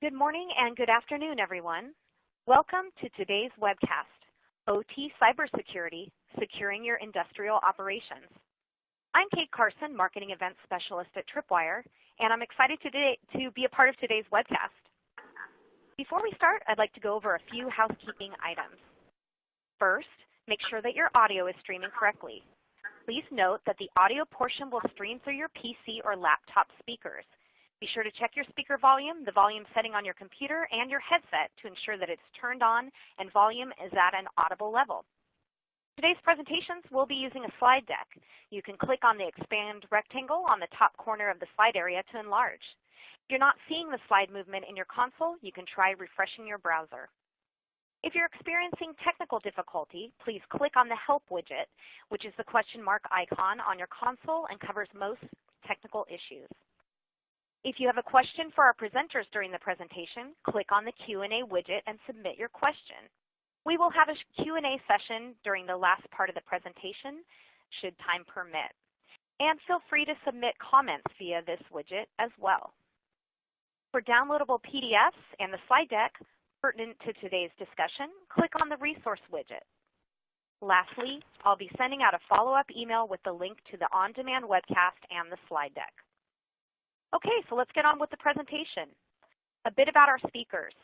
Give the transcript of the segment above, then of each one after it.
Good morning and good afternoon, everyone. Welcome to today's webcast, OT Cybersecurity, Securing Your Industrial Operations. I'm Kate Carson, Marketing Event Specialist at Tripwire, and I'm excited today to be a part of today's webcast. Before we start, I'd like to go over a few housekeeping items. First, make sure that your audio is streaming correctly. Please note that the audio portion will stream through your PC or laptop speakers. Be sure to check your speaker volume, the volume setting on your computer, and your headset to ensure that it's turned on and volume is at an audible level. Today's presentations will be using a slide deck. You can click on the expand rectangle on the top corner of the slide area to enlarge. If you're not seeing the slide movement in your console, you can try refreshing your browser. If you're experiencing technical difficulty, please click on the Help widget, which is the question mark icon on your console and covers most technical issues. If you have a question for our presenters during the presentation, click on the Q&A widget and submit your question. We will have a Q&A session during the last part of the presentation, should time permit. And feel free to submit comments via this widget as well. For downloadable PDFs and the slide deck pertinent to today's discussion, click on the Resource widget. Lastly, I'll be sending out a follow-up email with the link to the on-demand webcast and the slide deck. Okay, so let's get on with the presentation. A bit about our speakers.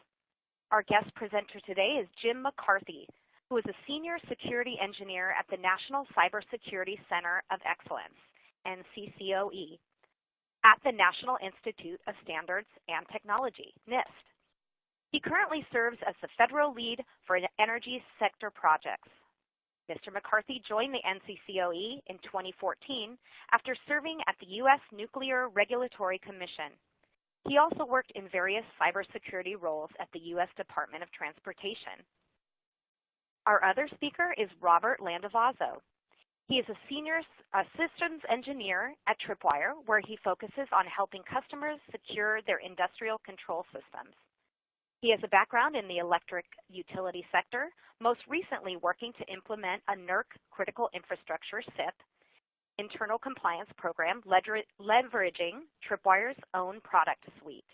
Our guest presenter today is Jim McCarthy, who is a Senior Security Engineer at the National Cybersecurity Center of Excellence, NCCOE, at the National Institute of Standards and Technology, NIST. He currently serves as the federal lead for energy sector projects. Mr. McCarthy joined the NCCOE in 2014 after serving at the U.S. Nuclear Regulatory Commission. He also worked in various cybersecurity roles at the U.S. Department of Transportation. Our other speaker is Robert Landavazo. He is a senior systems engineer at Tripwire, where he focuses on helping customers secure their industrial control systems. He has a background in the electric utility sector, most recently working to implement a NERC Critical Infrastructure CIP internal compliance program leveraging Tripwire's own product suite.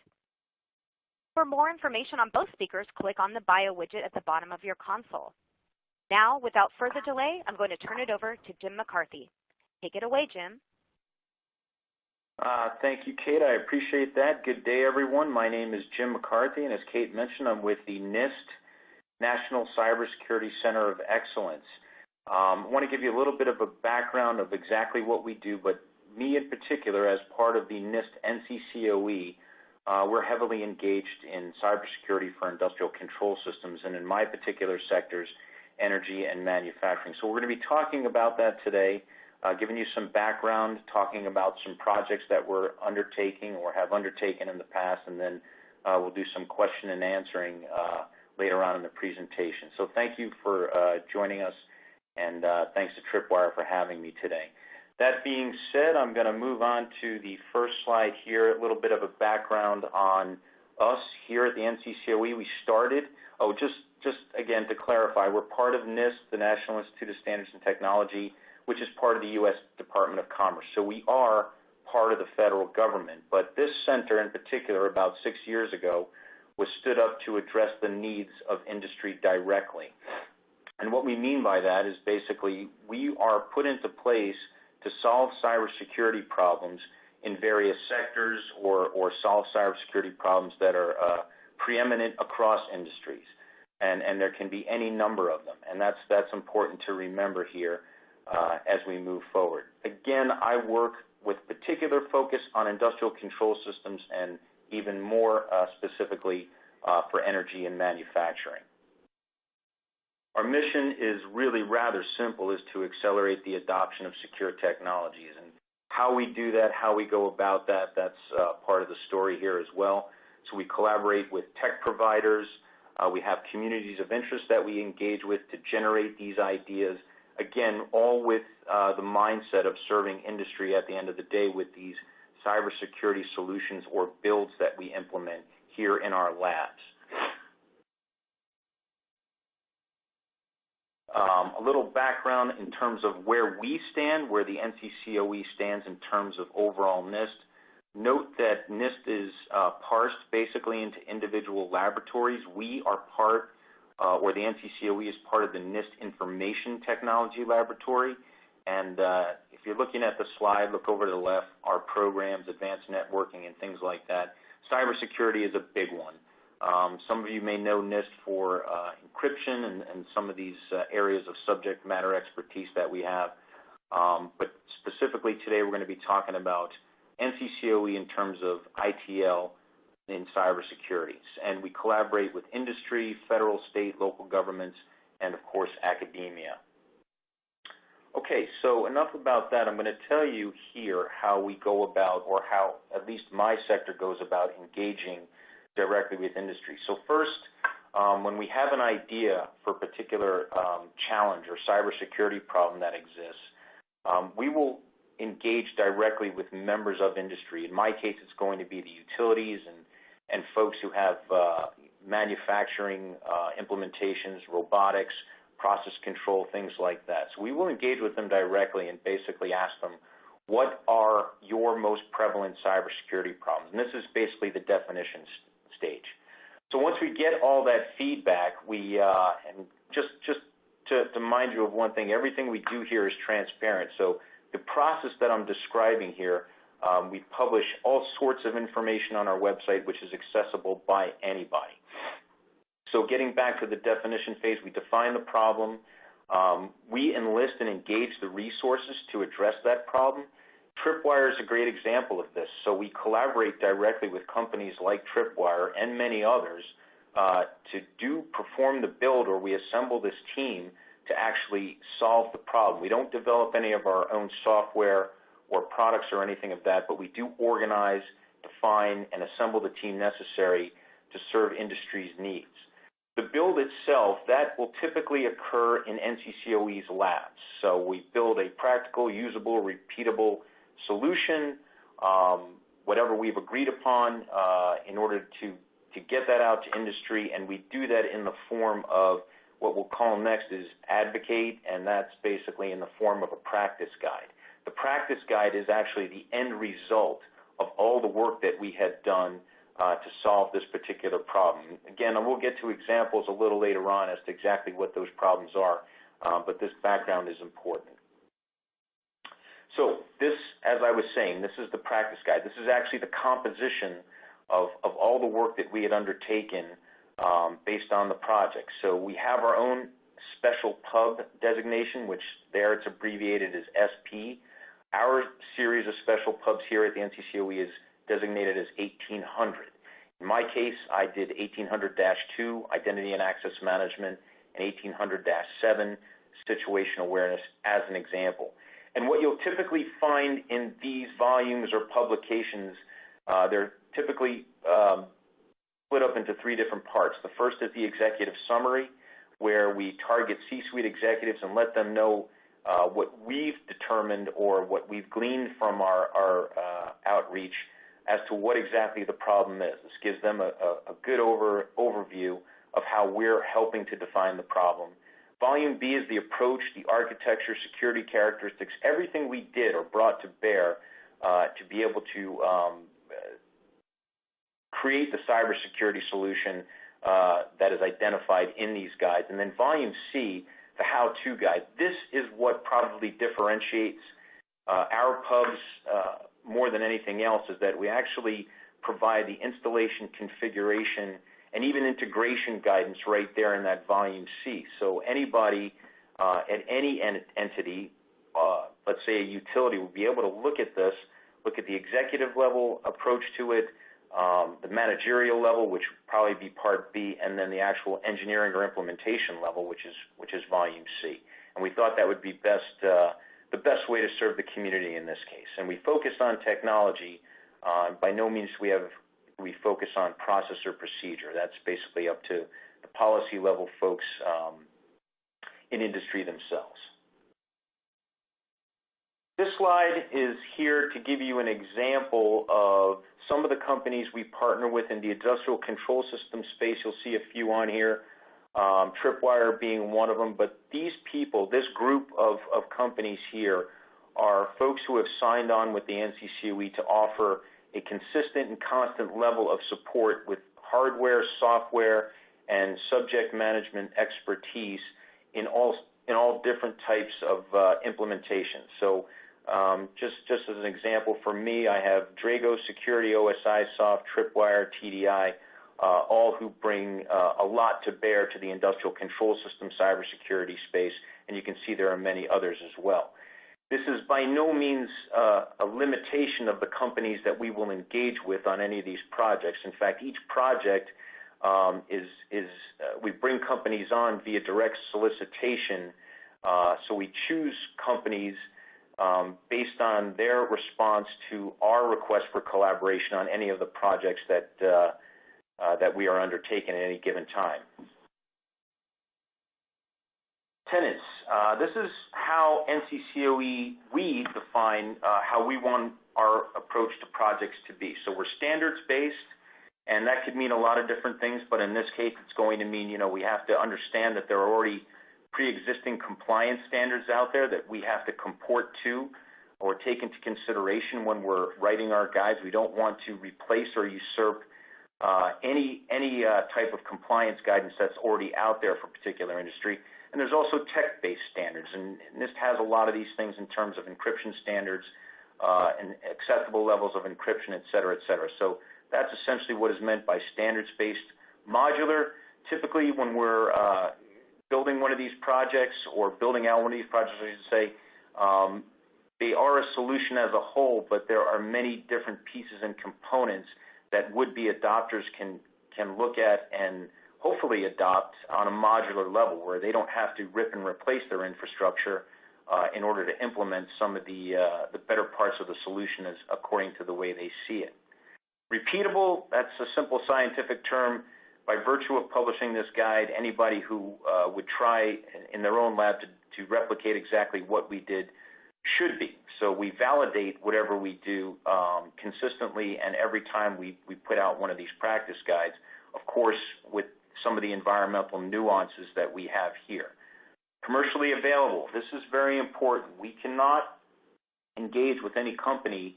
For more information on both speakers, click on the bio widget at the bottom of your console. Now, without further delay, I'm going to turn it over to Jim McCarthy. Take it away, Jim. Uh, thank you, Kate. I appreciate that. Good day, everyone. My name is Jim McCarthy, and as Kate mentioned, I'm with the NIST, National Cybersecurity Center of Excellence. Um, I want to give you a little bit of a background of exactly what we do, but me in particular, as part of the NIST NCCOE, uh, we're heavily engaged in cybersecurity for industrial control systems, and in my particular sectors, energy and manufacturing. So we're going to be talking about that today Uh, giving you some background, talking about some projects that we're undertaking or have undertaken in the past, and then uh, we'll do some question and answering uh, later on in the presentation. So thank you for joining us, and thanks to Tripwire for having me today. That being said, I'm going to move on to the first slide here, a little bit of a background on us here at the NCCOE. We started, oh, just just again to clarify, we're part of NIST, the National Institute of Standards and Technology, which is part of the U.S. Department of Commerce. So we are part of the federal government. But this center in particular, about six years ago, was stood up to address the needs of industry directly. And what we mean by that is basically we are put into place to solve cybersecurity problems in various sectors or or solve cybersecurity problems that are uh, preeminent across industries. And and there can be any number of them. And that's that's important to remember here Uh, as we move forward. Again, I work with particular focus on industrial control systems and even more uh, specifically uh, for energy and manufacturing. Our mission is really rather simple, is to accelerate the adoption of secure technologies. And how we do that, how we go about that, that's part of the story here as well. So we collaborate with tech providers. We have communities of interest that we engage with to generate these ideas. Again, all with the mindset of serving industry at the end of the day with these cybersecurity solutions or builds that we implement here in our labs. A little background in terms of where we stand, where the NCCOE stands in terms of overall NIST. note that NIST is uh, parsed basically into individual laboratories. We are part, uh, or the NCCOE is part of the NIST Information Technology Laboratory. And uh, if you're looking at the slide, look over to the left, our programs, advanced networking, and things like that. Cybersecurity is a big one. Um, some of you may know NIST for uh, encryption and, and, some of these uh, areas of subject matter expertise that we have. Um, but specifically today, we're going to be talking about NCCOE in terms of ITL in cybersecurity. And we collaborate with industry, federal, state, local governments, and of course, academia. Okay, so enough about that. I'm going to tell you here how we go about, or how at least my sector goes about engaging directly with industry. So first, um, when we have an idea for a particular um, challenge or cybersecurity problem that exists, um, we will engage directly with members of industry. In my case, it's going to be the utilities and, and folks who have uh, manufacturing uh, implementations, robotics, process control, things like that. So we will engage with them directly and basically ask them, what are your most prevalent cybersecurity problems? And this is basically the definition stage. So once we get all that feedback, we uh, and just just to, to mind you of one thing, everything we do here is transparent. So the process that I'm describing here, um, we publish all sorts of information on our website, which is accessible by anybody. So getting back to the definition phase, we define the problem. Um, we enlist and engage the resources to address that problem. Tripwire is a great example of this. So we collaborate directly with companies like Tripwire and many others uh, to do perform the build, or we assemble this team to actually solve the problem. We don't develop any of our own software or products or anything of that, but we do organize, define, and assemble the team necessary to serve industry's needs. The build itself, that will typically occur in NCCOE's labs. So we build a practical, usable, repeatable solution, um, whatever we've agreed upon uh, in order to, to get that out to industry, and we do that in the form of what we'll call next is advocate, and that's basically in the form of a practice guide. The practice guide is actually the end result of all the work that we had done uh, to solve this particular problem. Again, we'll get to examples a little later on as to exactly what those problems are, uh, but this background is important. So this, as I was saying, this is the practice guide. This is actually the composition of, of all the work that we had undertaken um, based on the project. So we have our own special pub designation, which there it's abbreviated as SP. Our series of special pubs here at the NCCOE is designated as 1800. In my case, I did 1800-2, Identity and Access Management, and 1800-7, Situation Awareness, as an example. And what you'll typically find in these volumes or publications, uh, they're typically um, split up into three different parts. The first is the executive summary, where we target C-suite executives and let them know what we've determined or what we've gleaned from our, uh, outreach as to what exactly the problem is. This gives them a, good over, overview of how we're helping to define the problem. Volume B is the approach, the architecture, security characteristics, everything we did or brought to bear uh, to be able to um, create the cybersecurity solution uh, that is identified in these guides. And then volume C, the how-to guide. This is what probably differentiates uh, our pubs uh, more than anything else is that we actually provide the installation configuration and even integration guidance right there in that volume C. So anybody uh, at any en entity, let's say a utility, will be able to look at this, look at the executive level approach to it, the managerial level, which would probably be part B, and then the actual engineering or implementation level, which is which is volume C. And we thought that would be best uh, the best way to serve the community in this case. And we focus on technology. Uh, by no means we have we focus on process or procedure. That's basically up to the policy level folks um, in industry themselves. This slide is here to give you an example of some of the companies we partner with in the industrial control system space. You'll see a few on here, um, Tripwire being one of them. But these people, this group of, of companies here, are folks who have signed on with the NCCOE to offer a consistent and constant level of support with hardware, software, and subject management expertise in all in all different types of implementation. Um, just as an example, for me, I have Dragos Security, OSIsoft, Tripwire, TDI, uh, all who bring uh, a lot to bear to the industrial control system cybersecurity space, and you can see there are many others as well. This is by no means uh, a limitation of the companies that we will engage with on any of these projects. In fact, each project um, is we bring companies on via direct solicitation. Uh so we choose companies Um, based on their response to our request for collaboration on any of the projects that uh, uh, that we are undertaking at any given time. Tenants. Uh, this is how NCCOE, we define how we want our approach to projects to be. So we're standards-based, and that could mean a lot of different things, but in this case, it's going to mean, you know, we have to understand that there are already preexisting compliance standards out there that we have to comport to or take into consideration when we're writing our guides. We don't want to replace or usurp uh, any any uh, type of compliance guidance that's already out there for a particular industry. And there's also tech-based standards, and NIST has a lot of these things in terms of encryption standards, uh, and acceptable levels of encryption, et cetera, et cetera. So that's essentially what is meant by standards-based. Modular, typically, when we're building one of these projects or building out one of these projects, I should say, um, they are a solution as a whole, but there are many different pieces and components that would-be adopters can can look at and hopefully adopt on a modular level, where they don't have to rip and replace their infrastructure uh, in order to implement some of uh, the better parts of the solution as according to the way they see it. Repeatable, that's a simple scientific term. By virtue of publishing this guide, anybody who uh, would try in their own lab to replicate exactly what we did should be. So we validate whatever we do um, consistently and every time we put out one of these practice guides, of course, with some of the environmental nuances that we have here. Commercially available. This is very important. We cannot engage with any company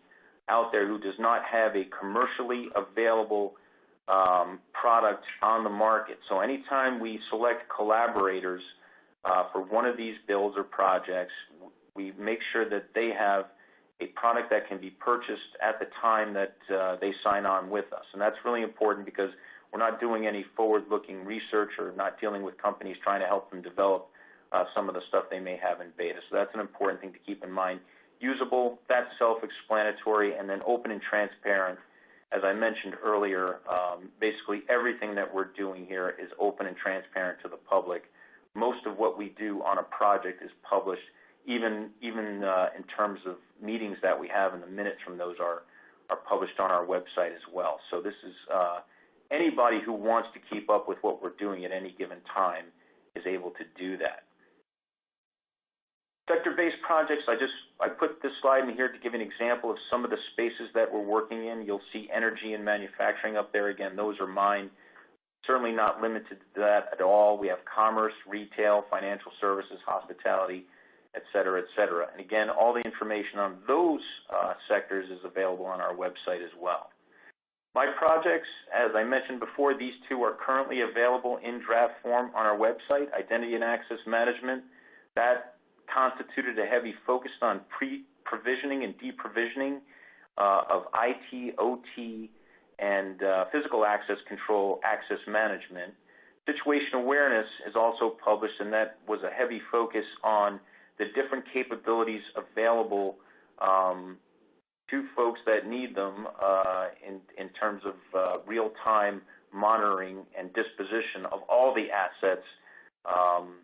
out there who does not have a commercially available Um, product on the market. So anytime we select collaborators uh, for one of these builds or projects, we make sure that they have a product that can be purchased at the time that uh, they sign on with us. And that's really important because we're not doing any forward-looking research or not dealing with companies trying to help them develop uh, some of the stuff they may have in beta. So that's an important thing to keep in mind. Usable, that's self-explanatory, and then open and transparent. As I mentioned earlier, um, basically everything that we're doing here is open and transparent to the public. Most of what we do on a project is published, even even uh, in terms of meetings that we have, and the minutes from those are are published on our website as well. So this is uh, anybody who wants to keep up with what we're doing at any given time is able to do that. Sector-based projects. I just I put this slide in here to give an example of some of the spaces that we're working in. You'll see energy and manufacturing up there. Again, those are mine. Certainly not limited to that at all. We have commerce, retail, financial services, hospitality, et cetera, et cetera. And again, all the information on those uh, sectors is available on our website as well. My projects, as I mentioned before, these two are currently available in draft form on our website. Identity and access management, that constituted a heavy focus on pre-provisioning and deprovisioning uh, of IT, OT, and uh, physical access control access management. Situation awareness is also published, and that was a heavy focus on the different capabilities available um, to folks that need them uh, in terms of real-time monitoring and disposition of all the assets um,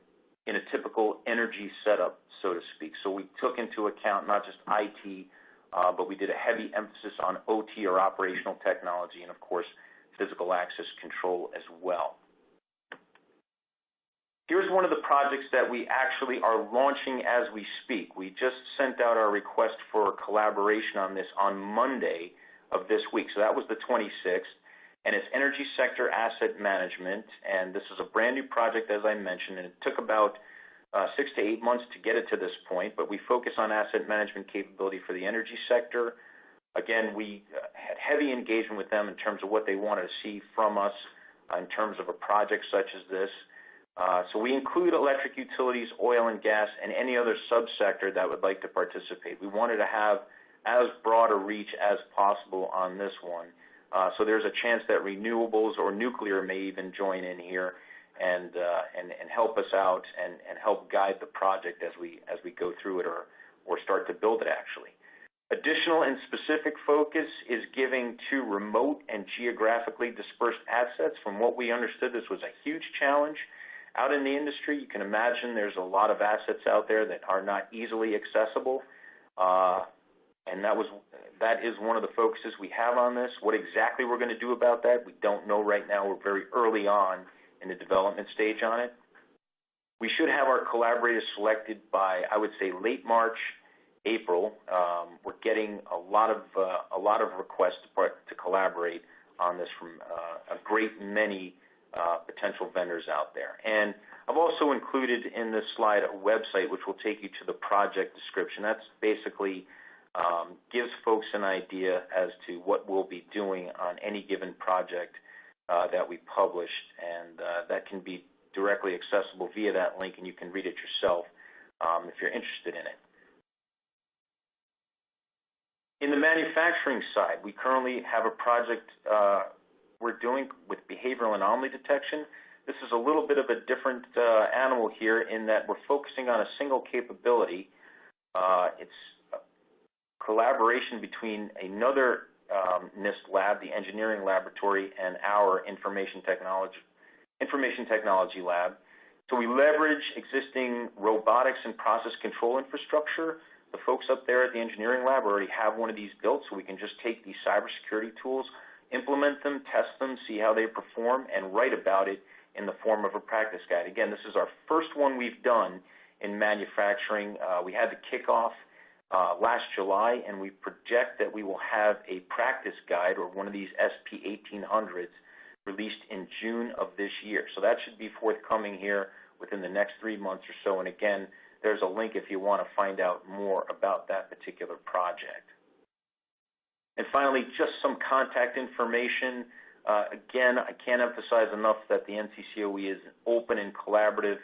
in a typical energy setup, so to speak. So we took into account not just IT, uh, but we did a heavy emphasis on OT or operational technology and of course, physical access control as well. Here's one of the projects that we actually are launching as we speak. We just sent out our request for collaboration on this on Monday of this week. So that was the 26th, and it's energy sector asset management. And this is a brand-new project, as I mentioned, and it took about uh, six to eight months to get it to this point. But we focus on asset management capability for the energy sector. Again, we had heavy engagement with them in terms of what they wanted to see from us in terms of a project such as this. Uh, so we include electric utilities, oil and gas, and any other sub-sector that would like to participate. We wanted to have as broad a reach as possible on this one. Uh, there's a chance that renewables or nuclear may even join in here and uh, and help us out and help guide the project as we as we go through it or or start to build it, actually. Additional and specific focus is giving to remote and geographically dispersed assets. From what we understood, this was a huge challenge out in the industry. You can imagine there's a lot of assets out there that are not easily accessible. Uh, And that was that is one of the focuses we have on this. What exactly we're going to do about that, we don't know right now. We're very early on in the development stage on it. We should have our collaborators selected by, I would say, late March, April. Um, we're getting a lot of uh, a lot of requests to collaborate on this from uh, a great many uh, potential vendors out there. And I've also included in this slide a website which will take you to the project description. That's basically Um, gives folks an idea as to what we'll be doing on any given project uh, that we publish, and uh, that can be directly accessible via that link, and you can read it yourself um, if you're interested in it. In the manufacturing side, we currently have a project uh, we're doing with behavioral anomaly detection. This is a little bit of a different animal here in that we're focusing on a single capability. It's collaboration between another um, NIST lab, the engineering laboratory, and our information technology lab. So we leverage existing robotics and process control infrastructure. The folks up there at the engineering lab already have one of these built, so we can just take these cybersecurity tools, implement them, test them, see how they perform, and write about it in the form of a practice guide. Again, this is our first one we've done in manufacturing. Uh, we had the kickoff Uh, last July, and we project that we will have a practice guide or one of these SP 1800s released in June of this year. So that should be forthcoming here within the next three months or so. And again, there's a link if you want to find out more about that particular project. And finally, just some contact information. Uh, again, I can't emphasize enough that the NCCOE is open and collaborative,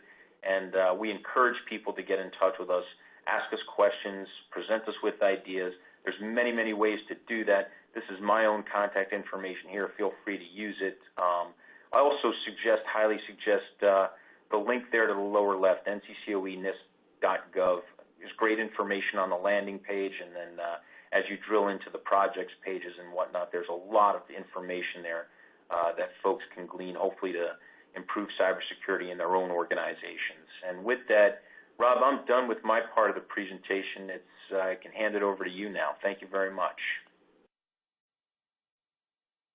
and uh, we encourage people to get in touch with us, ask us questions, present us with ideas. There's many many ways to do that. This is my own contact information here. Feel free to use it. Um, I also suggest, highly suggest uh, the link there to the lower left, nccoenist.gov. There's great information on the landing page, and then uh, as you drill into the projects pages and whatnot, there's a lot of information there uh, that folks can glean, hopefully to improve cybersecurity in their own organizations. And with that, Rob, I'm done with my part of the presentation. I can hand it over to you now. Thank you very much.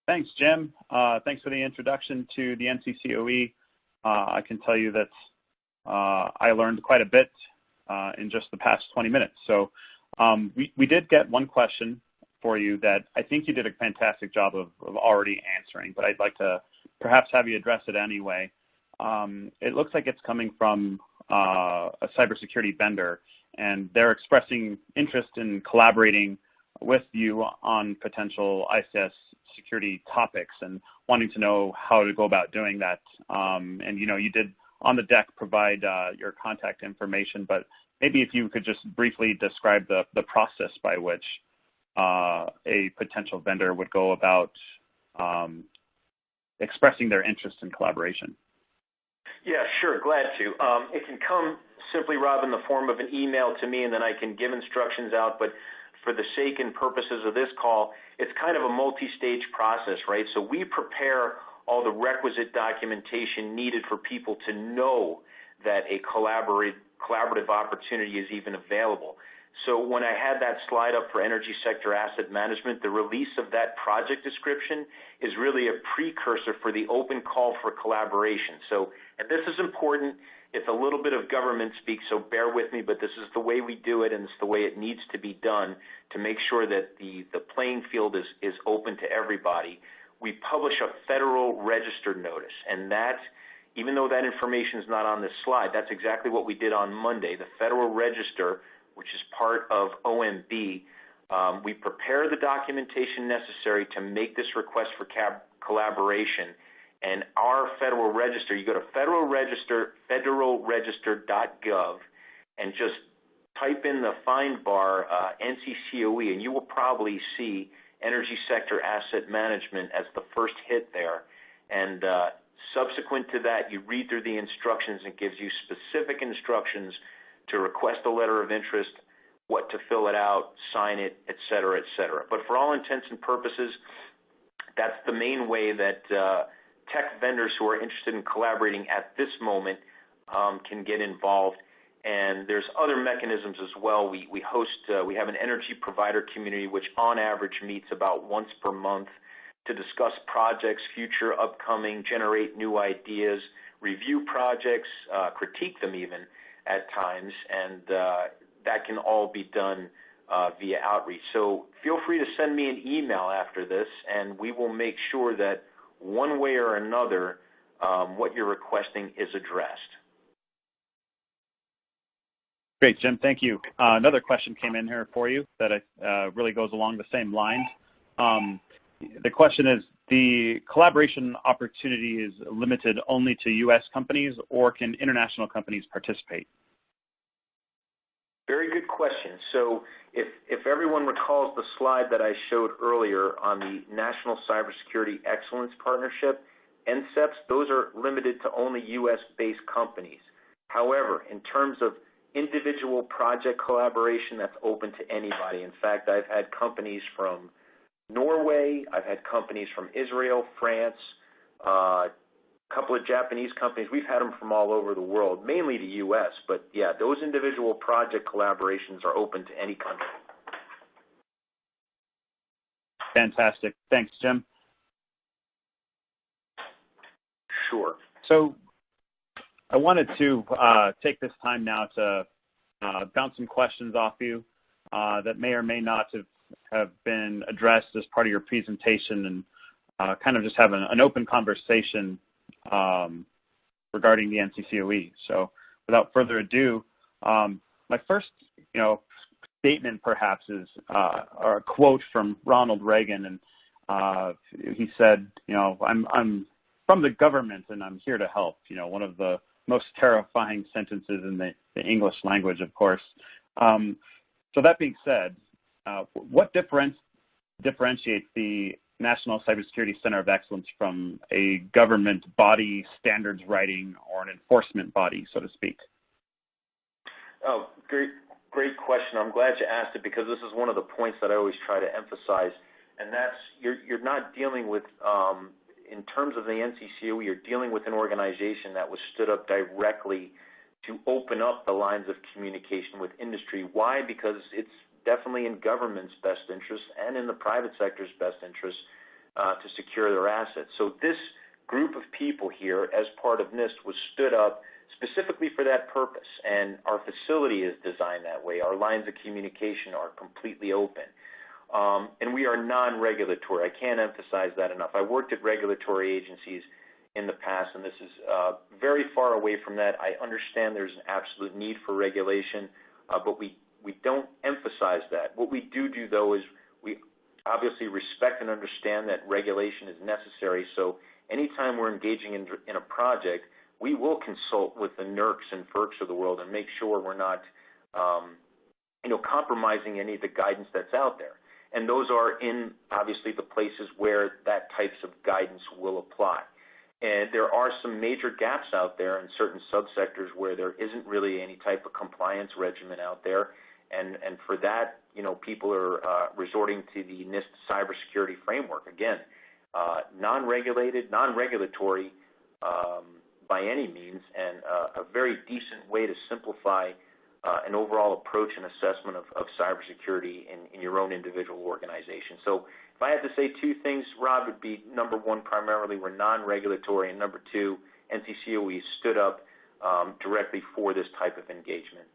Thanks, Jim. Uh, thanks for the introduction to the NCCOE. Uh, I can tell you that uh, I learned quite a bit in just the past 20 minutes. So um, we we did get one question for you that I think you did a fantastic job of already answering, but I'd like to perhaps have you address it anyway. Um, it looks like it's coming from Uh, a cybersecurity vendor, and they're expressing interest in collaborating with you on potential ICS security topics and wanting to know how to go about doing that. Um, and you know, you did, on the deck, provide uh, your contact information, but maybe if you could just briefly describe the process by which uh, a potential vendor would go about um, expressing their interest in collaboration. Yeah, sure. Glad to. Um, it can come simply, Rob, in the form of an email to me, and then I can give instructions out. But for the sake and purposes of this call, it's kind of a multi-stage process, right? So we prepare all the requisite documentation needed for people to know that a collaborative opportunity is even available. So when I had that slide up for energy sector asset management, the release of that project description is really a precursor for the open call for collaboration. So, and this is important. It's a little bit of government speak, so bear with me, but this is the way we do it, and it's the way it needs to be done to make sure that the playing field is open to everybody. We publish a Federal Register notice, and that, even though that information is not on this slide, that's exactly what we did on Monday. The Federal Register, which is part of OMB, Um, we prepare the documentation necessary to make this request for collaboration. And our Federal Register, you go to Federal Register, federalregister.gov, and just type in the find bar uh, NCCOE, and you will probably see Energy Sector Asset Management as the first hit there. And uh, subsequent to that, you read through the instructions. and gives you specific instructions to request a letter of interest, what to fill it out, sign it, et cetera, et cetera. But for all intents and purposes, that's the main way that uh, tech vendors who are interested in collaborating at this moment um, can get involved. And there's other mechanisms as well. We, we host, uh, we have an energy provider community which on average meets about once per month to discuss projects, future, upcoming, generate new ideas, review projects, uh, critique them even at times, and uh, that can all be done uh, via outreach. So feel free to send me an email after this, and we will make sure that one way or another, um, what you're requesting is addressed. Great, Jim. Thank you. Uh, another question came in here for you that uh, really goes along the same lines. Um, the question is, the collaboration opportunity is limited only to U.S. companies, or can international companies participate? Very good question. So if, if everyone recalls the slide that I showed earlier on the National Cybersecurity Excellence Partnership, NCEPs, those are limited to only U.S.-based companies. However, in terms of individual project collaboration, that's open to anybody. In fact, I've had companies from Norway, I've had companies from Israel, France, uh, uh, couple of Japanese companies. We've had them from all over the world, mainly the U.S. But yeah, those individual project collaborations are open to any country. Fantastic. Thanks, Jim. Sure. So I wanted to uh, take this time now to uh, bounce some questions off you uh, that may or may not have, have been addressed as part of your presentation and uh, kind of just have an, an open conversation um, regarding the NCCOE. So without further ado, um, my first, you know, statement perhaps is uh, or a quote from Ronald Reagan, and uh, he said, you know, I'm I'm from the government and I'm here to help. You know, one of the most terrifying sentences in the, the English language, of course. Um, so that being said, uh, what difference, differentiates the National Cybersecurity Center of Excellence from a government body standards writing or an enforcement body, so to speak? Oh, great, great question. I'm glad you asked it because this is one of the points that I always try to emphasize, and that's you're you're not dealing with um, in terms of the NCCOE, you're dealing with an organization that was stood up directly to open up the lines of communication with industry. Why? Because it's definitely in government's best interest and in the private sector's best interest uh, to secure their assets. So this group of people here, as part of NIST, was stood up specifically for that purpose, and our facility is designed that way. Our lines of communication are completely open. Um, and we are non-regulatory. I can't emphasize that enough. I worked at regulatory agencies in the past, and this is uh, very far away from that. I understand there's an absolute need for regulation, uh, but we we don't emphasize that. What we do do, though, is we obviously respect and understand that regulation is necessary. So anytime we're engaging in, in a project, we will consult with the NERCs and FERCs of the world and make sure we're not, um, you know, compromising any of the guidance that's out there. And those are in obviously the places where that types of guidance will apply. And there are some major gaps out there in certain subsectors where there isn't really any type of compliance regimen out there. And, and for that, you know, people are uh, resorting to the NIST cybersecurity framework. Again, uh, non-regulated, non-regulatory um, by any means, and uh, a very decent way to simplify an overall approach and assessment of, of cybersecurity in, in your own individual organization. So if I had to say two things, Rob, would be number one, primarily we're non-regulatory, and number two, NCCOE stood up um, directly for this type of engagement.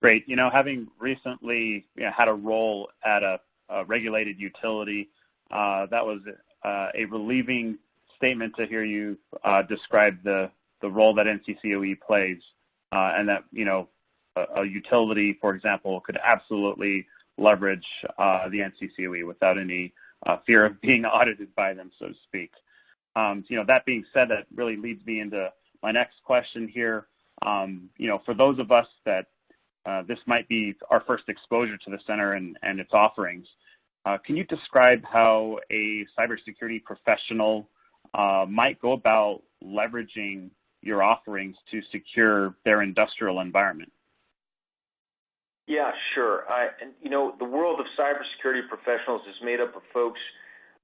Great. You know, having recently had a role at a, regulated utility, uh, that was uh, a relieving statement to hear you uh, describe the, the role that NCCOE plays, and that you know a utility, for example, could absolutely leverage the NCCOE without any fear of being audited by them, so to speak. Um you know, that being said, that really leads me into my next question here. Um, you know, for those of us that Uh, this might be our first exposure to the center and its offerings, uh, can you describe how a cybersecurity professional uh, might go about leveraging your offerings to secure their industrial environment? Yeah, sure. You know the world of cybersecurity professionals is made up of folks.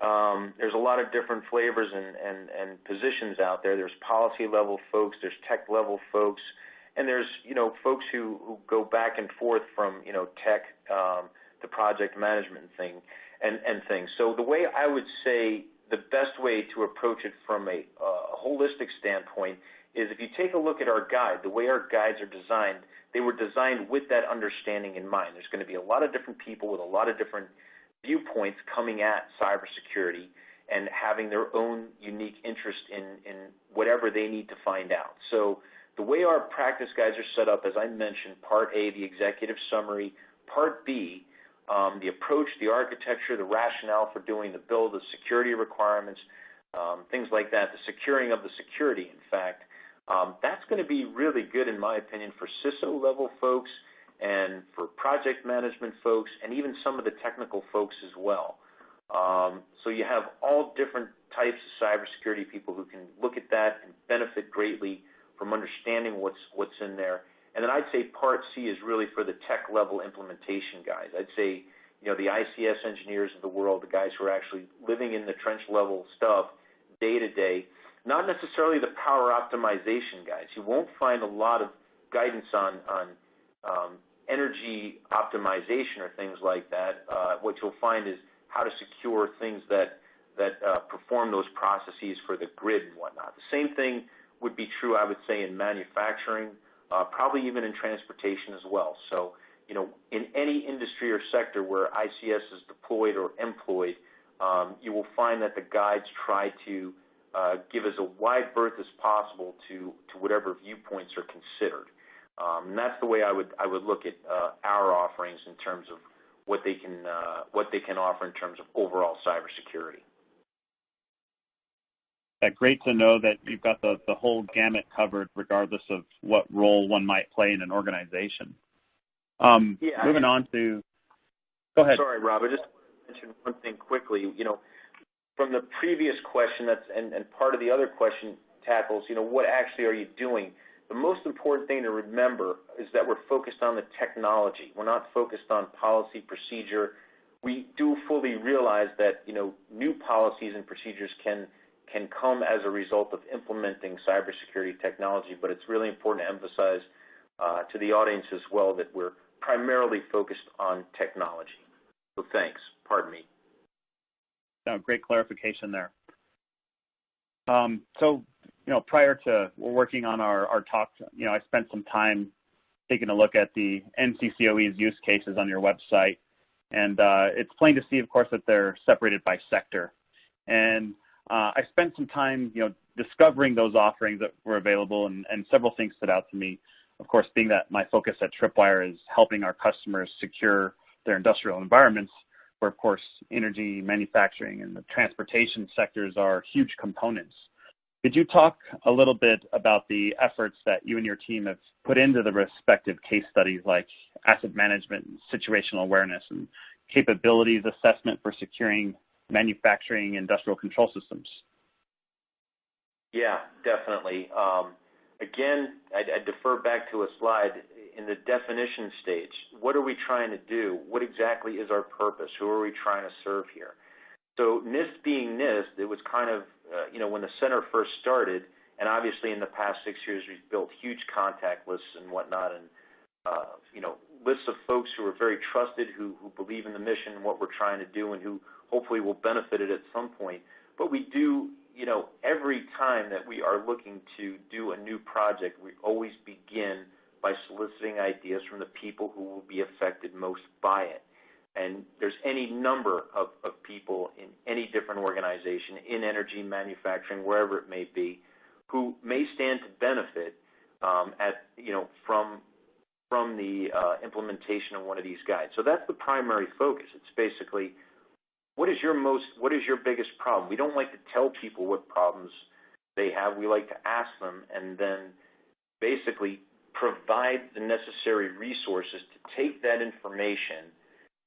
Um, there's a lot of different flavors and positions out there. There's policy-level folks, there's tech-level folks, and there's you know, folks who who go back and forth from you know, tech um, to project management thing and and things. So the way I would say the best way to approach it from a holistic standpoint is if you take a look at our guide, the way our guides are designed, they were designed with that understanding in mind. There's going to be a lot of different people with a lot of different viewpoints coming at cybersecurity and having their own unique interest in in whatever they need to find out. The way our practice guides are set up, as I mentioned, Part A, the executive summary, Part B, um, the approach, the architecture, the rationale for doing the build, the security requirements, um, things like that, the securing of the security, in fact. Um, that's going to be really good, in my opinion, for CISO-level folks and for project management folks, and even some of the technical folks as well. So you have all different types of cybersecurity people who can look at that and benefit greatly from understanding what's what's in there. And then I'd say Part C is really for the tech-level implementation guys. I'd say, you know, the ICS engineers of the world, the guys who are actually living in the trench-level stuff day to day, not necessarily the power optimization guys. You won't find a lot of guidance on um, energy optimization or things like that. Uh, what you'll find is how to secure things that uh, perform those processes for the grid and whatnot. The same thing would be true, I would say, in manufacturing, probably even in transportation as well. So, you know, in any industry or sector where ICS is deployed or employed, you will find that the guides try to give as a wide berth as possible to to whatever viewpoints are considered. Um that's the way I would I would look at our offerings in terms of what they can uh what they can offer in terms of overall cybersecurity. Great to know that you've got the whole gamut covered regardless of what role one might play in an organization. Um, yeah. Moving on to Go ahead. Sorry, Rob. I just want to mention one thing quickly. You know, from the previous question, that's and and part of the other question tackles, you know, what actually are you doing? The most important thing to remember is that we're focused on the technology. We're not focused on policy procedure. We do fully realize that you know, new policies and procedures can come as a result of implementing cybersecurity technology, but it's really important to emphasize to the audience as well that we're primarily focused on technology. So thanks. Pardon me. No, great clarification there. Um, so, you know, prior to working on our talk, you know, I spent some time taking a look at the NCCOE's use cases on your website, and it's plain to see, of course, that they're separated by sector. Uh, I spent some time you know, discovering those offerings that were available, and several things stood out to me. Of course, being that my focus at Tripwire is helping our customers secure their industrial environments, where, of course, energy, manufacturing, and the transportation sectors are huge components. Could you talk a little bit about the efforts that you and your team have put into the respective case studies like asset management situational awareness and capabilities assessment for securing manufacturing industrial control systems? Yeah, definitely. Again, I'd defer back to a slide in the definition stage. What are we trying to do? What exactly is our purpose? Who are we trying to serve here? So NIST being NIST, it was kind of uh you know, when the center first started, and obviously in the past six years, we've built huge contact lists and whatnot, and uh you know, lists of folks who are very trusted, who believe in the mission and what we're trying to do, and who hopefully will benefit it at some point. But we do, you know, every time that we are looking to do a new project, we always begin by soliciting ideas from the people who will be affected most by it. And there's any number of of people in any different organization, in energy, manufacturing, wherever it may be, who may stand to benefit um, at, you know, from from the uh, implementation of one of these guides. So that's the primary focus. It's basically what is your most what is your biggest problem? We don't like to tell people what problems they have. We like to ask them and then basically provide the necessary resources to take that information,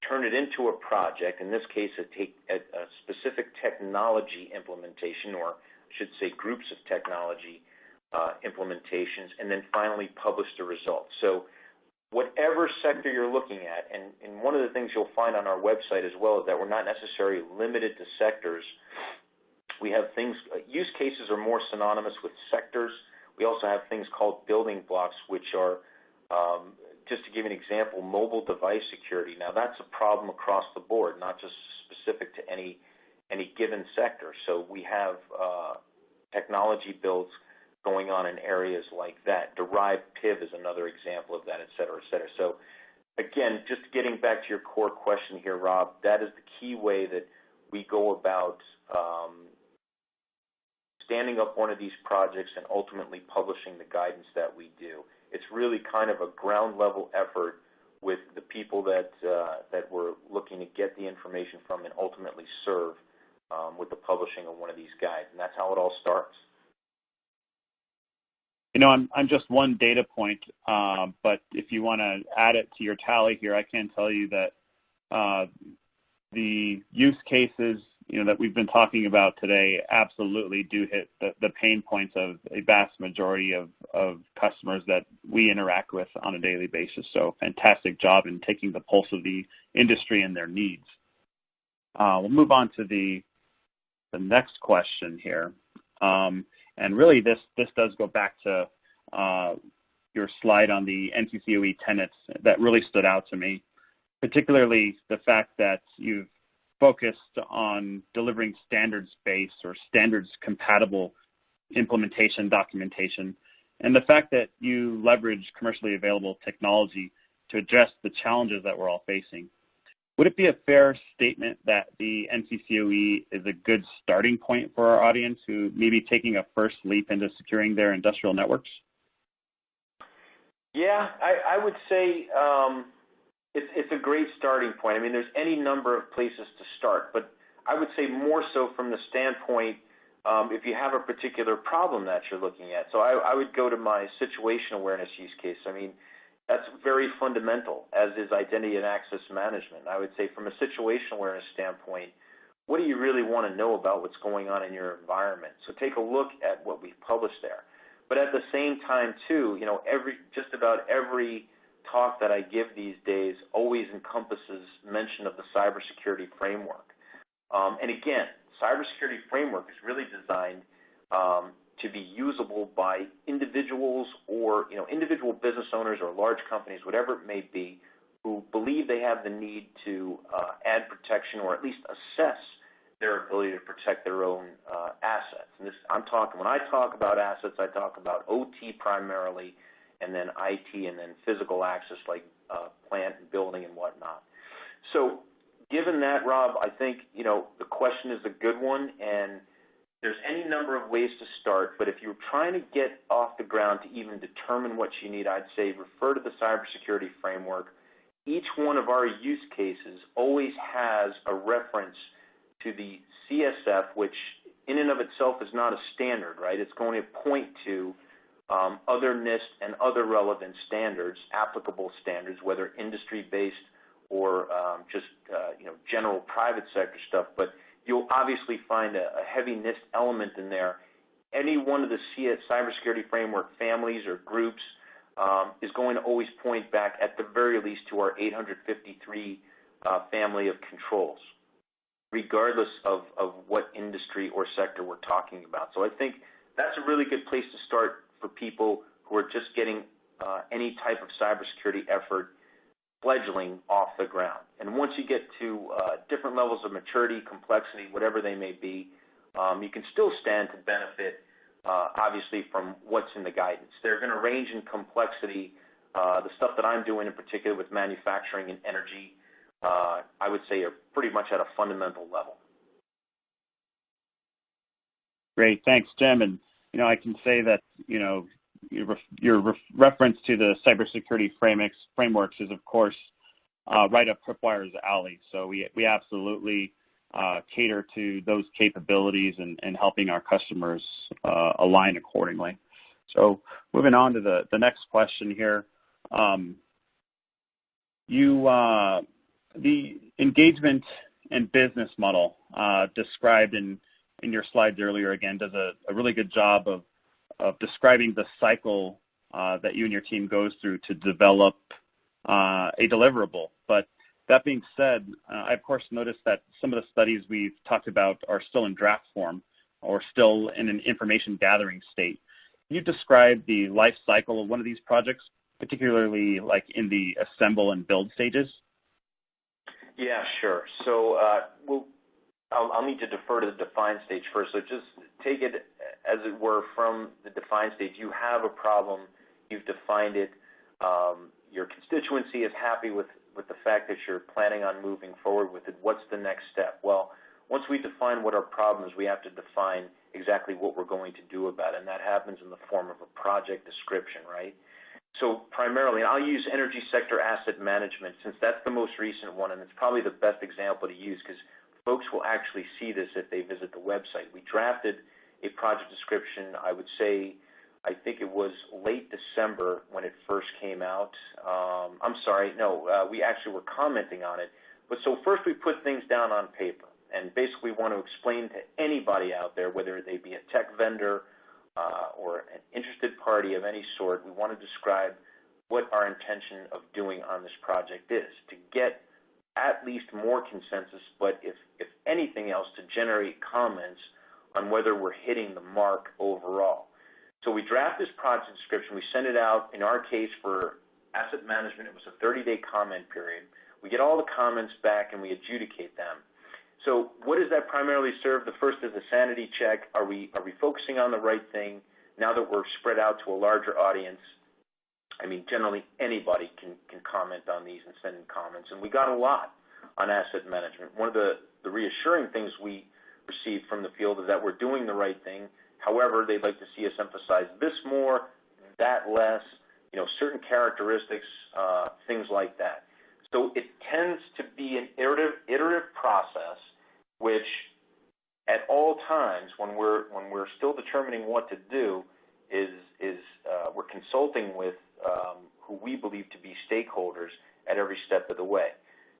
turn it into a project, in this case, a, take, a, a specific technology implementation, or I should say groups of technology uh, implementations, and then finally publish the results. So whatever sector you're looking at, and, and one of the things you'll find on our website as well is that we're not necessarily limited to sectors. We have things, use cases are more synonymous with sectors. We also have things called building blocks, which are, um, just to give an example, mobile device security. Now that's a problem across the board, not just specific to any any given sector. So we have uh, technology builds going on in areas like that. Derived PIV is another example of that, et cetera, et cetera. So again, just getting back to your core question here, Rob, that is the key way that we go about um, standing up one of these projects and ultimately publishing the guidance that we do. It's really kind of a ground level effort with the people that uh, that we're looking to get the information from and ultimately serve um, with the publishing of one of these guides, and that's how it all starts. You know, I'm just one data point, uh, but if you want to add it to your tally here, I can tell you that uh, the use cases you know that we've been talking about today absolutely do hit the, pain points of a vast majority of, of customers that we interact with on a daily basis. So fantastic job in taking the pulse of the industry and their needs. Uh, we'll move on to the the next question here. And really this this does go back to uh, your slide on the NCCOE tenets that really stood out to me, particularly the fact that you've focused on delivering standards-based or standards-compatible implementation documentation, and the fact that you leverage commercially available technology to address the challenges that we're all facing. Would it be a fair statement that the NCCOE is a good starting point for our audience who may be taking a first leap into securing their industrial networks? Yeah, I, would say um, it's a great starting point. I mean, there's any number of places to start, but I would say more so from the standpoint um, if you have a particular problem that you're looking at. So I, I would go to my situation awareness use case. I mean, that's very fundamental, as is identity and access management. I would say from a situational awareness standpoint, what do you really want to know about what's going on in your environment? So take a look at what we've published there. But at the same time, too, you know, every just about every talk that I give these days always encompasses mention of the cybersecurity framework. Um, and again, cybersecurity framework is really designed um, to be usable by individuals or you know individual business owners or large companies, whatever it may be, who believe they have the need to uh, add protection or at least assess their ability to protect their own uh, assets. And this, I'm talking when I talk about assets, I talk about OT primarily, and then IT, and then physical access like uh, plant and building and whatnot. So given that, Rob, I think, you know, the question is a good one, and there's any number of ways to start, but if you're trying to get off the ground to even determine what you need, I'd say refer to the cybersecurity framework. Each one of our use cases always has a reference to the CSF, which in and of itself is not a standard, right? It's going to point to um, other NIST and other relevant standards, applicable standards, whether industry-based or um, just uh, you know general private sector stuff. But you'll obviously find a, a heavy NIST element in there. Any one of the CS, cybersecurity framework families or groups um, is going to always point back, at the very least, to our 853 uh, family of controls, regardless of, of what industry or sector we're talking about. So I think that's a really good place to start for people who are just getting uh, any type of cybersecurity effort fledgling off the ground. And once you get to uh, different levels of maturity, complexity, whatever they may be, um, you can still stand to benefit, uh, obviously, from what's in the guidance. They're going to range in complexity. Uh, the stuff that I'm doing in particular with manufacturing and energy, I would say are pretty much at a fundamental level. Great. Thanks, Jim. And you know, I can say that, you know, your reference to the cybersecurity frameworks is, of course, uh, right up Tripwire's alley. So we absolutely uh, cater to those capabilities and helping our customers uh, align accordingly. So moving on to the next question here. Um, you the engagement and business model described in in your slides earlier, again, does a really good job of describing the cycle uh, that you and your team goes through to develop uh, a deliverable. But that being said, uh, I of course noticed that some of the studies we've talked about are still in draft form or still in an information gathering state. Can you describe the life cycle of one of these projects, particularly like in the assemble and build stages? Yeah, sure. I'll need to defer to the define stage first. So Just take it as it were from the define stage. You have a problem, you've defined it, um, your constituency is happy with with the fact that you're planning on moving forward with it. What's the next step? Well, once we define what our problem is, we have to define exactly what we're going to do about it, and that happens in the form of a project description, right? So primarily, I'll use energy sector asset management since that's the most recent one, and it's probably the best example to use because folks will actually see this if they visit the website. We drafted a project description, I would say, I think it was late December when it first came out. Um, I'm sorry, no, uh, we actually were commenting on it. But so First we put things down on paper and basically want to explain to anybody out there, whether they be a tech vendor uh, or an interested party of any sort, we want to describe what our intention of doing on this project is to get at least more consensus, but if anything else, to generate comments on whether we're hitting the mark overall. So we draft this project description, we send it out. In our case, for asset management, it was a 30-day comment period. We get all the comments back, and we adjudicate them. So what does that primarily serve? The first is a sanity check. Are we focusing on the right thing now that we're spread out to a larger audience? I mean, generally, anybody can can comment on these and send in comments, and we got a lot on asset management. One of the reassuring things we received from the field is that we're doing the right thing. However, they'd like to see us emphasize this more, that less, you know, certain characteristics, uh, things like that. So it tends to be an iterative process, which at all times when we're when we're still determining what to do is is uh, we're consulting with Um, who we believe to be stakeholders at every step of the way.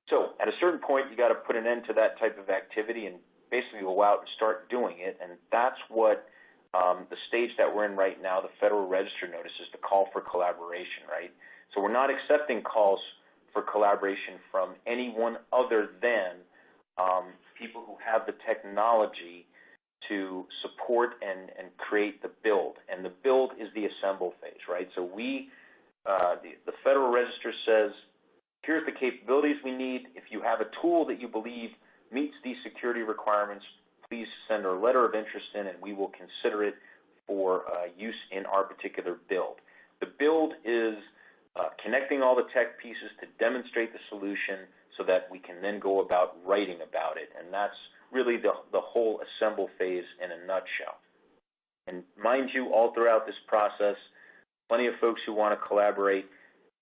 So at a certain point, you got to put an end to that type of activity and basically go out and start doing it, and that's what um, the stage that we're in right now, the Federal Register notice, is the call for collaboration, right? So we're not accepting calls for collaboration from anyone other than um, people who have the technology to support and create the build. And the build is the assemble phase, right? Uh, the Federal Register says, "Here's the capabilities we need. If you have a tool that you believe meets these security requirements, please send a letter of interest in, and we will consider it for uh, use in our particular build." The build is uh, connecting all the tech pieces to demonstrate the solution so that we can then go about writing about it, and that's really the whole assemble phase in a nutshell. And mind you, all throughout this process, plenty of folks who want to collaborate.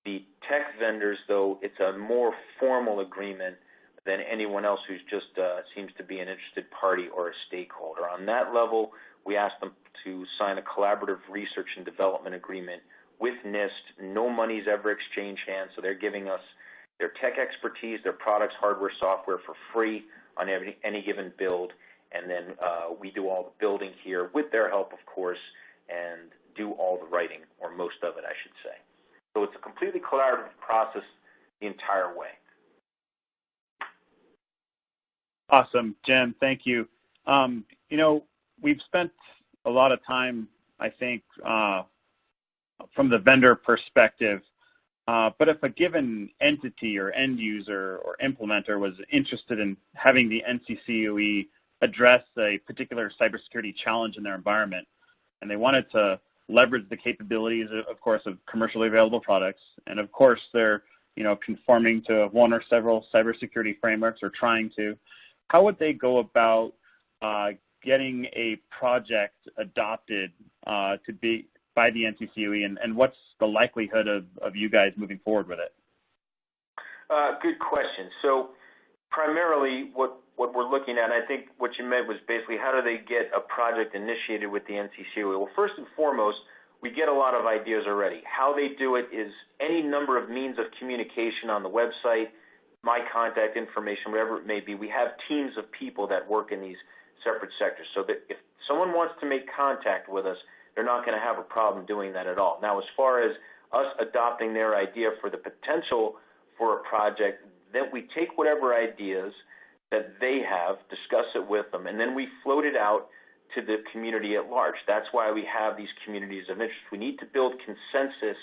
The tech vendors, though, it's a more formal agreement than anyone else who just uh, seems to be an interested party or a stakeholder. On that level, we ask them to sign a collaborative research and development agreement with NIST. No money's ever exchanged hands, so they're giving us their tech expertise, their products, hardware, software for free on any given build. And then uh, we do all the building here with their help, of course, and do all the writing, or most of it, I should say. So it's a completely collaborative process the entire way. Awesome, Jim. Thank you. Um, you know, we've spent a lot of time, I think, from the vendor perspective. Uh, but if a given entity or end user or implementer was interested in having the NCCOE address a particular cybersecurity challenge in their environment, and they wanted to leverage the capabilities, of course, of commercially available products, and of course, they're you know, conforming to one or several cybersecurity frameworks or trying to, how would they go about getting a project adopted uh, to be by the NCCOE, and, and what's the likelihood of, of you guys moving forward with it? Uh, good question. So primarily what, what we're looking at, I think what you meant was basically how do they get a project initiated with the NCCOE? Well, first and foremost, we get a lot of ideas already. How they do it is any number of means of communication on the website, my contact information, whatever it may be. We have teams of people that work in these separate sectors so that if someone wants to make contact with us, they're not going to have a problem doing that at all. Now, as far as us adopting their idea for the potential for a project, then we take whatever ideas that they have, discuss it with them, and then we float it out to the community at large. That's why we have these communities of interest. We need to build consensus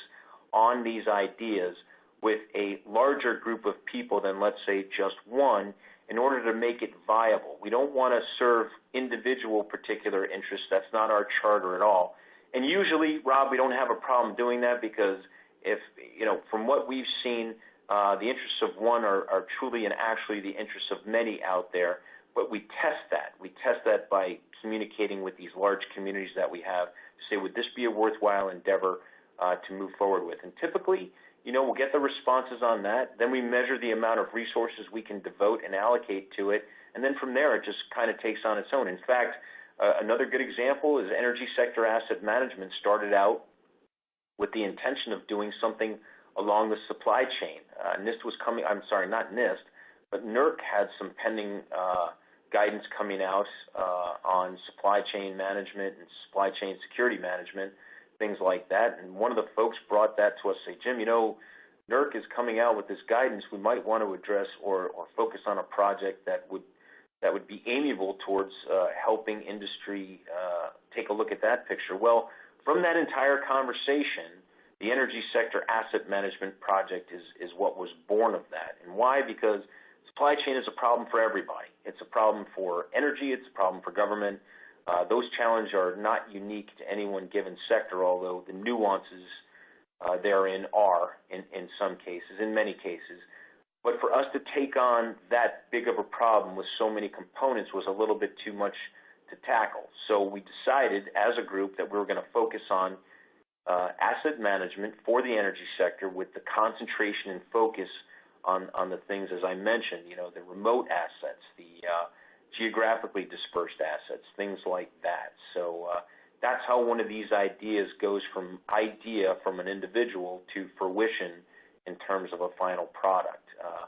on these ideas with a larger group of people than, let's say, just one in order to make it viable. We don't want to serve individual particular interests. That's not our charter at all. And usually, Rob, we don't have a problem doing that because if, you know, from what we've seen, uh, the interests of one are, are truly and actually the interests of many out there. But we test that. We test that by communicating with these large communities that we have to say, would this be a worthwhile endeavor uh, to move forward with? And typically, you know, we'll get the responses on that. Then we measure the amount of resources we can devote and allocate to it. And then from there, it just kind of takes on its own. In fact, uh, another good example is energy sector asset management started out with the intention of doing something along the supply chain. Uh, NIST was coming, I'm sorry, not NIST, but NERC had some pending uh, guidance coming out uh, on supply chain management and supply chain security management, things like that. And one of the folks brought that to us, say, Jim, you know, NERC is coming out with this guidance. We might want to address or, or focus on a project that would that would be amiable towards uh, helping industry uh, take a look at that picture. Well, from that entire conversation, the energy sector asset management project is, what was born of that. And why? Because supply chain is a problem for everybody. It's a problem for energy. It's a problem for government. Uh, those challenges are not unique to any one given sector, although the nuances uh, therein are in, some cases, in many cases. But for us to take on that big of a problem with so many components was a little bit too much to tackle. So we decided as a group that we were going to focus on asset management for the energy sector with the concentration and focus on, on the things, as I mentioned, you know, the remote assets, the uh, geographically dispersed assets, things like that. So uh, that's how one of these ideas goes from idea from an individual to fruition in terms of a final product. Uh,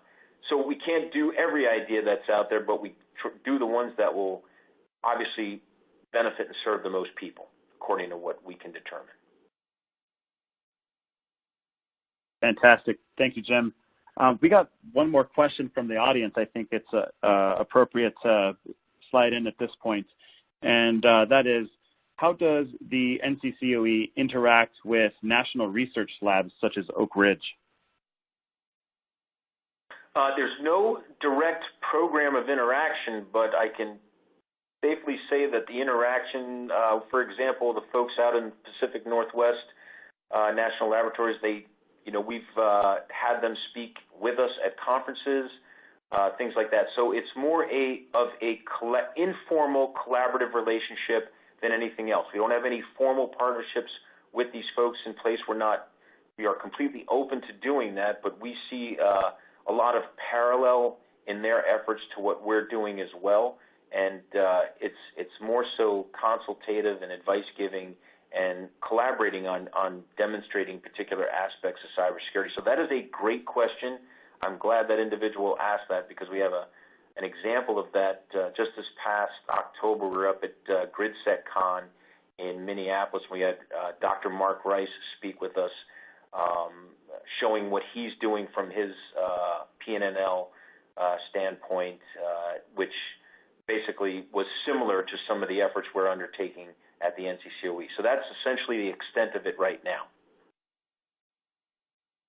so we can't do every idea that's out there, but we do the ones that will obviously benefit and serve the most people, according to what we can determine. Fantastic. Thank you, Jim. Um, we got one more question from the audience. I think it's uh, appropriate to slide in at this point, and uh, that is, how does the NCCOE interact with national research labs such as Oak Ridge? Uh, there's no direct program of interaction, but I can safely say that the interaction, uh, for example, the folks out in the Pacific Northwest uh, National Laboratories, they we've uh, had them speak with us at conferences, uh, things like that. So it's more a of a informal collaborative relationship than anything else. We don't have any formal partnerships with these folks in place. We're not. We are completely open to doing that, but we see uh, a lot of parallel in their efforts to what we're doing as well. And it's it's more so consultative and advice giving and collaborating on, on demonstrating particular aspects of cybersecurity. So that is a great question. I'm glad that individual asked that because we have a, an example of that uh, just this past October. We were up at uh, GridSecCon in Minneapolis. We had uh, Dr. Mark Rice speak with us, um, showing what he's doing from his uh, PNNL uh, standpoint, uh, which basically was similar to some of the efforts we're undertaking at the NCCOE. So that's essentially the extent of it right now.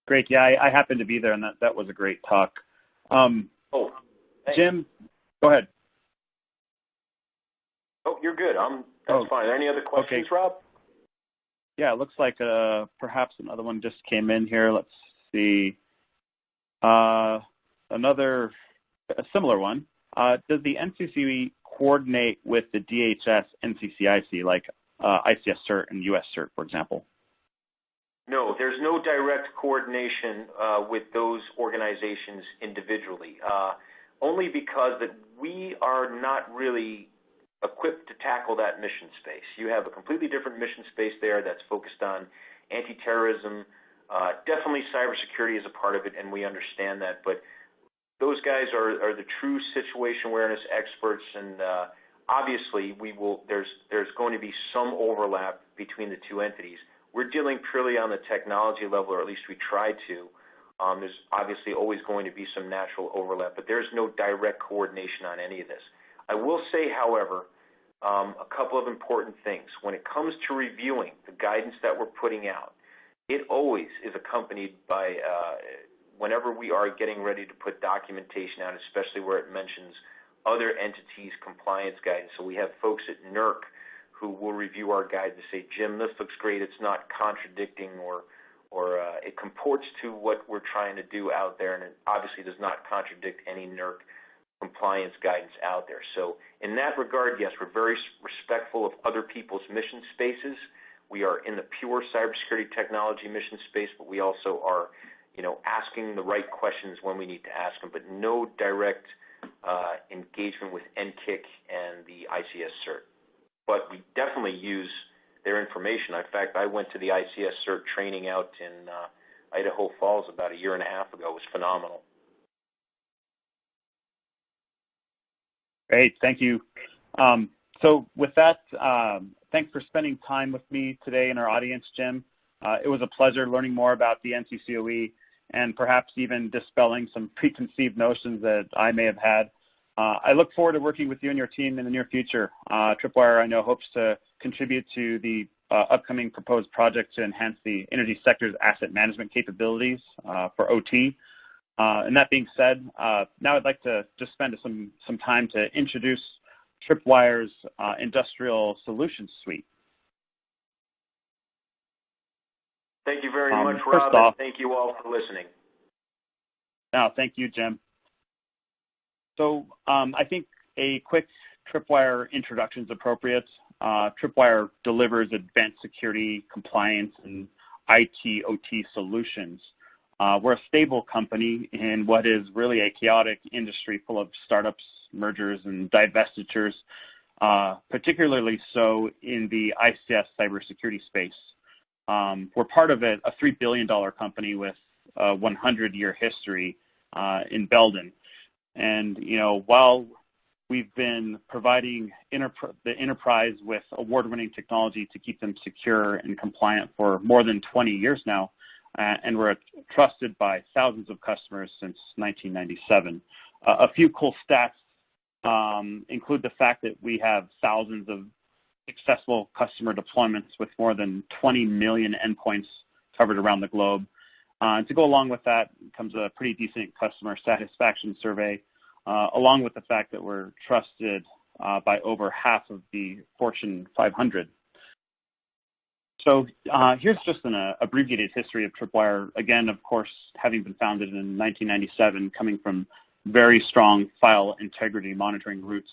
Great. Yeah, I, I happened to be there, and that, that was a great talk. Um, oh, thanks. Jim, go ahead. Oh, you're good. I'm, that's oh, fine. Any other questions, okay. Rob? Yeah, it looks like uh, perhaps another one just came in here. Let's see. Uh, another, a similar one. Uh, does the NCCOE coordinate with the DHS NCCIC? Like, uh, ICS CERT and US CERT, for example? No, there's no direct coordination uh, with those organizations individually, uh, only because that we are not really equipped to tackle that mission space. You have a completely different mission space there that's focused on anti-terrorism. Uh, definitely cybersecurity is a part of it, and we understand that. But those guys are, are the true situation awareness experts, and uh, obviously we will. There's there's going to be some overlap between the two entities. We're dealing purely on the technology level, or at least we try to. Um, there's obviously always going to be some natural overlap, but there's no direct coordination on any of this. I will say, however, um, a couple of important things. When it comes to reviewing the guidance that we're putting out, it always is accompanied by, uh, whenever we are getting ready to put documentation out, especially where it mentions other entities' compliance guidance. So we have folks at NERC who will review our guide and say, Jim, this looks great. It's not contradicting or or uh, it comports to what we're trying to do out there, and it obviously does not contradict any NERC compliance guidance out there. So in that regard, yes, we're very respectful of other people's mission spaces. We are in the pure cybersecurity technology mission space, but we also are, you know, asking the right questions when we need to ask them, but no direct uh, engagement with NCCIC and the ICS CERT. But we definitely use their information. In fact, I went to the ICS CERT training out in uh, Idaho Falls about a year and a half ago. It was phenomenal. Great. Thank you. Um, so with that, um, thanks for spending time with me today in our audience, Jim. Uh, it was a pleasure learning more about the NCCOE and perhaps even dispelling some preconceived notions that I may have had. Uh, I look forward to working with you and your team in the near future. Uh, Tripwire, I know, hopes to contribute to the uh, upcoming proposed project to enhance the energy sector's asset management capabilities uh, for OT. Uh, and that being said, uh, now I'd like to just spend some, some time to introduce Tripwire's Industrial Solutions Suite. Thank you very um, much, Rob, off, thank you all for listening. No, thank you, Jim. So um, I think a quick Tripwire introduction is appropriate. Uh, Tripwire delivers advanced security, compliance, and IT OT solutions uh, we're a stable company in what is really a chaotic industry full of startups, mergers, and divestitures, uh, particularly so in the ICS cybersecurity space. Um, we're part of a, a, $3 billion company with a 100-year history uh, in Belden. And, you know, while we've been providing the enterprise with award-winning technology to keep them secure and compliant for more than 20 years now, uh, and we're trusted by thousands of customers since 1997. Uh, a few cool stats um, include the fact that we have thousands of successful customer deployments with more than 20 million endpoints covered around the globe. Uh, and to go along with that comes a pretty decent customer satisfaction survey, uh, along with the fact that we're trusted uh, by over half of the Fortune 500. So uh, here's just an uh, abbreviated history of Tripwire. Again, of course, having been founded in 1997, coming from very strong file integrity monitoring roots.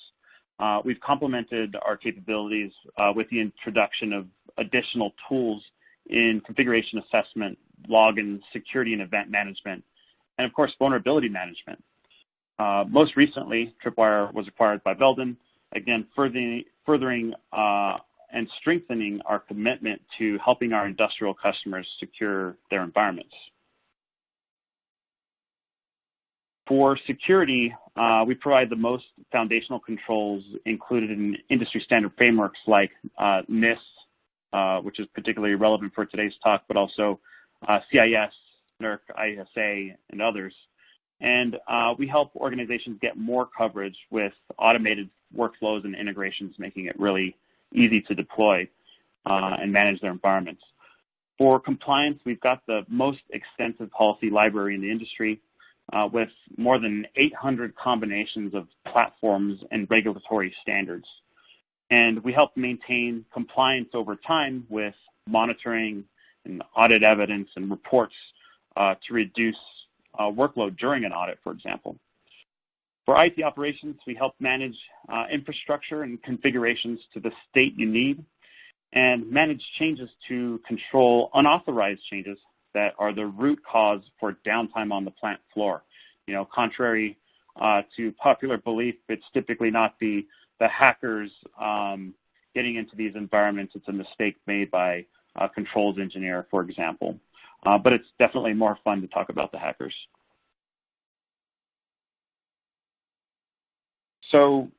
Uh, we've complemented our capabilities uh, with the introduction of additional tools in configuration assessment, login, security and event management, and of course, vulnerability management. Uh, most recently, Tripwire was acquired by Belden, again, furthering, furthering uh, and strengthening our commitment to helping our industrial customers secure their environments. For security, uh, we provide the most foundational controls included in industry standard frameworks like uh, NIST, uh, which is particularly relevant for today's talk, but also uh, CIS, NERC, ISA, and others. And uh, we help organizations get more coverage with automated workflows and integrations, making it really easy to deploy uh, and manage their environments. For compliance, we've got the most extensive policy library in the industry with more than 800 combinations of platforms and regulatory standards. And we help maintain compliance over time with monitoring and audit evidence and reports uh, to reduce uh, workload during an audit, for example. For IT operations, we help manage uh, infrastructure and configurations to the state you need. and manage changes to control unauthorized changes that are the root cause for downtime on the plant floor. You know, contrary uh, to popular belief, it's typically not the, the hackers um, getting into these environments. It's a mistake made by a controls engineer, for example. Uh, but it's definitely more fun to talk about the hackers. So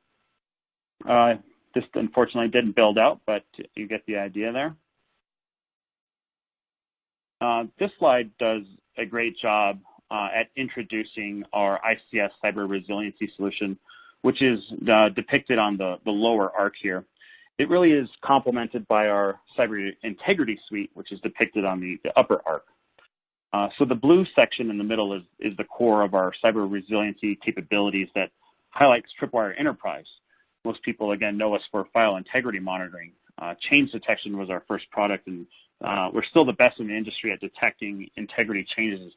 uh, this unfortunately didn't build out, but you get the idea there. Uh, this slide does a great job uh, at introducing our ICS cyber resiliency solution, which is uh, depicted on the, the lower arc here. It really is complemented by our cyber integrity suite, which is depicted on the, upper arc. So the blue section in the middle is, is the core of our cyber resiliency capabilities that highlights Tripwire Enterprise. Most people, again, know us for file integrity monitoring. Change detection was our first product, and we're still the best in the industry at detecting integrity changes,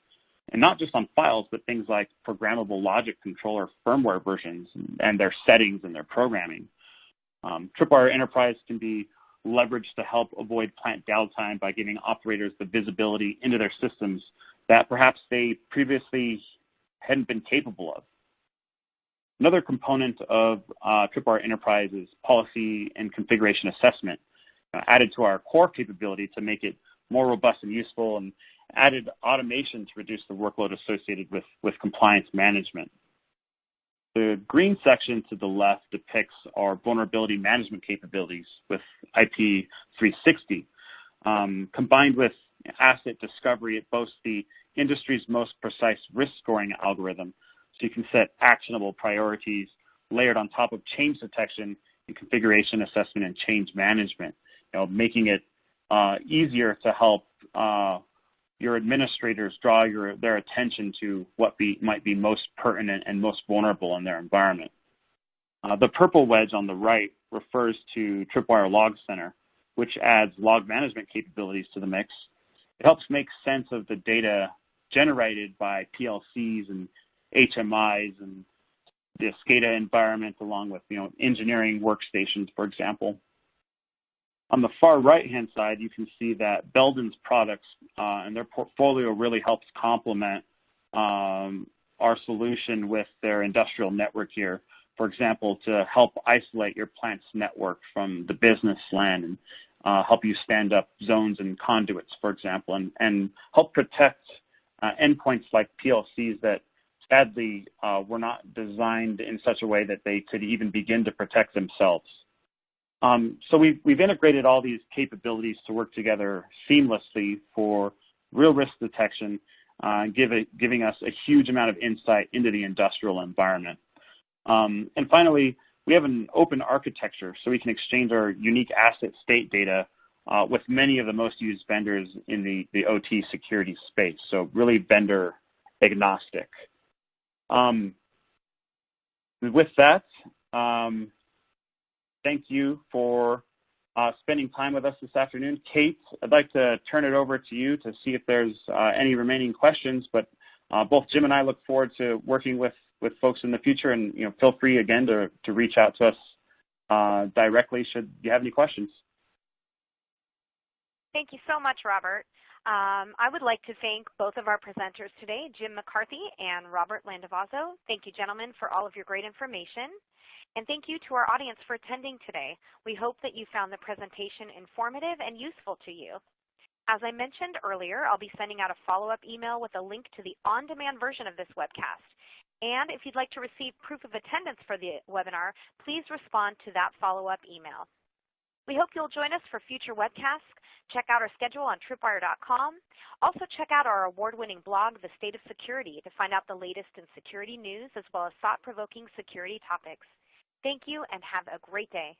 and not just on files, but things like programmable logic controller firmware versions and their settings and their programming. Um, Tripwire Enterprise can be leveraged to help avoid plant downtime by giving operators the visibility into their systems that perhaps they previously hadn't been capable of. Another component of uh, Tripwire Enterprise is policy and configuration assessment, uh, added to our core capability to make it more robust and useful, and added automation to reduce the workload associated with, with compliance management. The green section to the left depicts our vulnerability management capabilities with IP360. Um, combined with asset discovery, it boasts the industry's most precise risk scoring algorithm so you can set actionable priorities layered on top of change detection and configuration assessment and change management, you know, making it uh, easier to help uh, your administrators draw your, their attention to what be, might be most pertinent and most vulnerable in their environment. Uh, the purple wedge on the right refers to Tripwire Log Center, which adds log management capabilities to the mix. It helps make sense of the data generated by PLCs and HMIs and the SCADA environment along with you know engineering workstations, for example. On the far right-hand side, you can see that Belden's products uh, and their portfolio really helps complement um, our solution with their industrial network here. For example, to help isolate your plant's network from the business LAN and uh, help you stand up zones and conduits, for example, and, help protect uh, endpoints like PLCs that sadly uh, were not designed in such a way that they could even begin to protect themselves. Um, so we've, we've integrated all these capabilities to work together seamlessly for real risk detection, uh, giving us a huge amount of insight into the industrial environment. Um, and finally, we have an open architecture so we can exchange our unique asset state data uh, with many of the most used vendors in the, the OT security space. So really vendor agnostic. Um, with that, thank you for uh, spending time with us this afternoon. Kate, I'd like to turn it over to you to see if there's uh, any remaining questions, but uh, both Jim and I look forward to working with, with folks in the future, and you know, feel free again to, to reach out to us uh, directly should you have any questions. Thank you so much, Robert. Um, I would like to thank both of our presenters today, Jim McCarthy and Robert Landavazo. Thank you, gentlemen, for all of your great information. And thank you to our audience for attending today. We hope that you found the presentation informative and useful to you. As I mentioned earlier, I'll be sending out a follow-up email with a link to the on-demand version of this webcast. And if you'd like to receive proof of attendance for the webinar, please respond to that follow-up email. We hope you'll join us for future webcasts. Check out our schedule on tripwire.com. Also check out our award-winning blog, The State of Security, to find out the latest in security news as well as thought-provoking security topics. Thank you and have a great day.